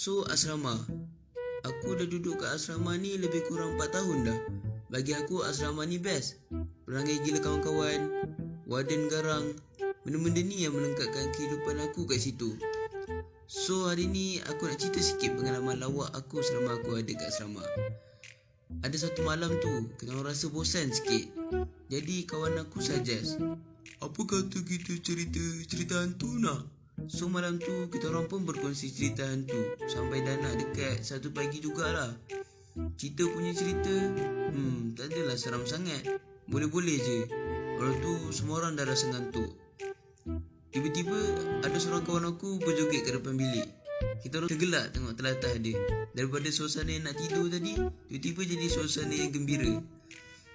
So asrama. Aku dah duduk kat asrama ni lebih kurang 4 tahun dah. Bagi aku asrama ni best. Perangai gila kawan-kawan Warden garang. Benda-benda ni yang melengkapkan kehidupan aku kat situ. So hari ni aku nak cerita sikit pengalaman lawak aku selama aku ada kat asrama. Ada satu malam tu orang rasa bosan sikit. Jadi kawan aku suggest Apa kata kita cerita cerita hantu nak? So malam tu kita orang pun berkongsi cerita hantu. Sampai dah nak dekat satu pagi jugalah. Cerita punya cerita Hmm tak adalah seram sangat. Boleh-boleh je. Orang tu semua orang dah rasa ngantuk. Tiba-tiba ada seorang kawan aku berjoget ke depan bilik. Kita orang tergelak tengok telatah dia. Daripada suasana yang nak tidur tadi Tiba-tiba jadi suasana yang gembira.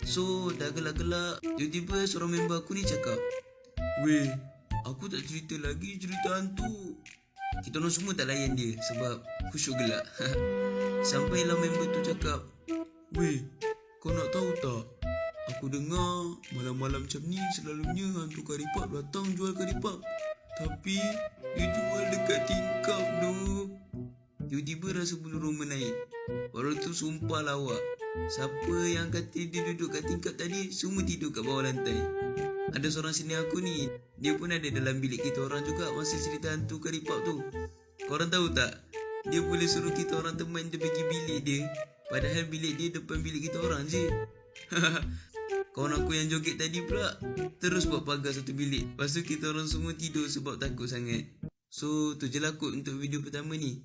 So dah gelak-gelak Tiba-tiba seorang member aku ni cakap Weh Aku tak cerita lagi cerita hantu Kita orang semua tak layan dia Sebab khusyuk gelak Sampailah member tu cakap Weh Kau nak tahu tak Aku dengar malam-malam macam ni selalunya hantu karipap datang jual karipap. Tapi dia jual dekat tingkap tu. Tiba-tiba rasa bulu roma naik. Orang tu sumpah lawak. Siapa yang kata dia duduk kat tingkap tadi, semua tidur kat bawah lantai. Ada seorang sini aku ni, dia pun ada dalam bilik kita orang juga masa cerita hantu karipap tu. Korang tahu tak? Dia boleh suruh kita orang teman dia pergi bilik dia. Padahal bilik dia depan bilik kita orang je. Kawan aku yang joget tadi pula Terus buat pagar satu bilik Lepas tu kita orang semua tidur sebab takut sangat So tu je lah kot untuk video pertama ni